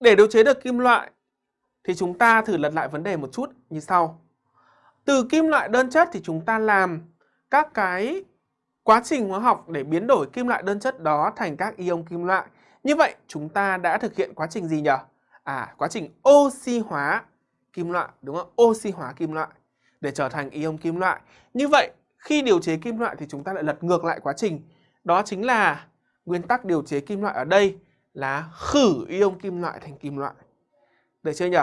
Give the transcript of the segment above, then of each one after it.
Để điều chế được kim loại thì chúng ta thử lật lại vấn đề một chút như sau. Từ kim loại đơn chất thì chúng ta làm các cái quá trình hóa học để biến đổi kim loại đơn chất đó thành các ion kim loại. Như vậy chúng ta đã thực hiện quá trình gì nhỉ? À, quá trình oxy hóa kim loại, đúng không? Oxy hóa kim loại để trở thành ion kim loại. Như vậy khi điều chế kim loại thì chúng ta lại lật ngược lại quá trình. Đó chính là nguyên tắc điều chế kim loại ở đây là khử ion kim loại thành kim loại. Được chưa nhỉ?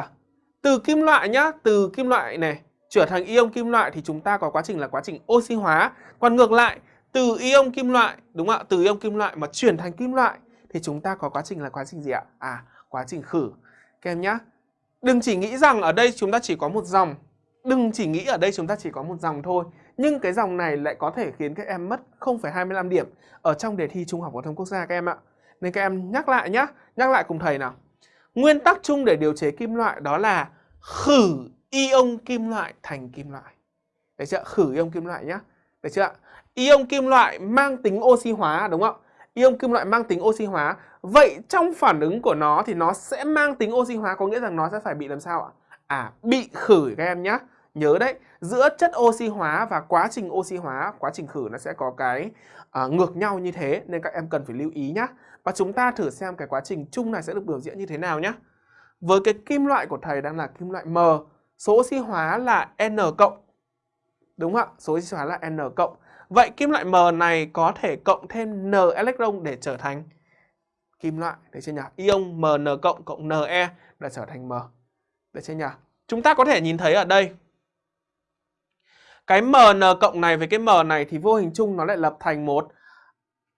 Từ kim loại nhá, từ kim loại này trở thành ion kim loại thì chúng ta có quá trình là quá trình oxy hóa. Còn ngược lại, từ ion kim loại, đúng không ạ? Từ ion kim loại mà chuyển thành kim loại thì chúng ta có quá trình là quá trình gì ạ? À, quá trình khử. Các em nhá. Đừng chỉ nghĩ rằng ở đây chúng ta chỉ có một dòng. Đừng chỉ nghĩ ở đây chúng ta chỉ có một dòng thôi. Nhưng cái dòng này lại có thể khiến các em mất 0,25 điểm ở trong đề thi Trung học phổ thông quốc gia các em ạ. Nên các em nhắc lại nhé, nhắc lại cùng thầy nào. Nguyên tắc chung để điều chế kim loại đó là khử ion kim loại thành kim loại. Đấy chưa? Khử ion kim loại nhé. Đấy chưa? Ion kim loại mang tính oxy hóa đúng không? Ion kim loại mang tính oxy hóa. Vậy trong phản ứng của nó thì nó sẽ mang tính oxy hóa có nghĩa rằng nó sẽ phải bị làm sao ạ? À, bị khử các em nhé. Nhớ đấy, giữa chất oxy hóa và quá trình oxy hóa, quá trình khử nó sẽ có cái uh, ngược nhau như thế nên các em cần phải lưu ý nhé. Và chúng ta thử xem cái quá trình chung này sẽ được biểu diễn như thế nào nhé. Với cái kim loại của thầy đang là kim loại M, số oxy hóa là N cộng. Đúng không ạ? Số oxy hóa là N cộng. Vậy kim loại M này có thể cộng thêm N electron để trở thành kim loại. đấy chưa nhỉ? Ion MN cộng cộng Ne để trở thành M. Đấy chưa nhỉ? Chúng ta có thể nhìn thấy ở đây cái MN cộng này với cái M này thì vô hình chung nó lại lập thành một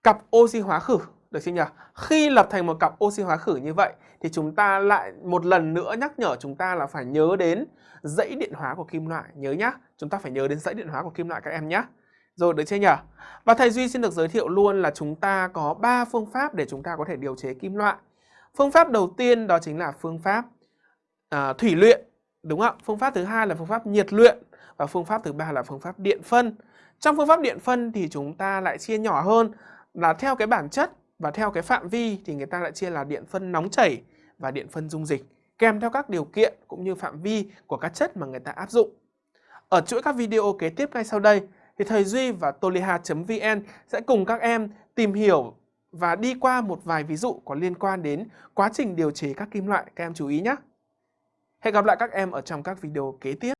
cặp oxy hóa khử. Được chưa nhỉ? Khi lập thành một cặp oxy hóa khử như vậy thì chúng ta lại một lần nữa nhắc nhở chúng ta là phải nhớ đến dãy điện hóa của kim loại. Nhớ nhá, chúng ta phải nhớ đến dãy điện hóa của kim loại các em nhé. Rồi được chưa nhỉ? Và thầy Duy xin được giới thiệu luôn là chúng ta có 3 phương pháp để chúng ta có thể điều chế kim loại. Phương pháp đầu tiên đó chính là phương pháp à, thủy luyện, đúng không? Phương pháp thứ hai là phương pháp nhiệt luyện và phương pháp thứ ba là phương pháp điện phân. Trong phương pháp điện phân thì chúng ta lại chia nhỏ hơn là theo cái bản chất và theo cái phạm vi thì người ta lại chia là điện phân nóng chảy và điện phân dung dịch, kèm theo các điều kiện cũng như phạm vi của các chất mà người ta áp dụng. Ở chuỗi các video kế tiếp ngay sau đây thì thầy Duy và toliha.vn sẽ cùng các em tìm hiểu và đi qua một vài ví dụ có liên quan đến quá trình điều chế các kim loại, các em chú ý nhé. Hẹn gặp lại các em ở trong các video kế tiếp.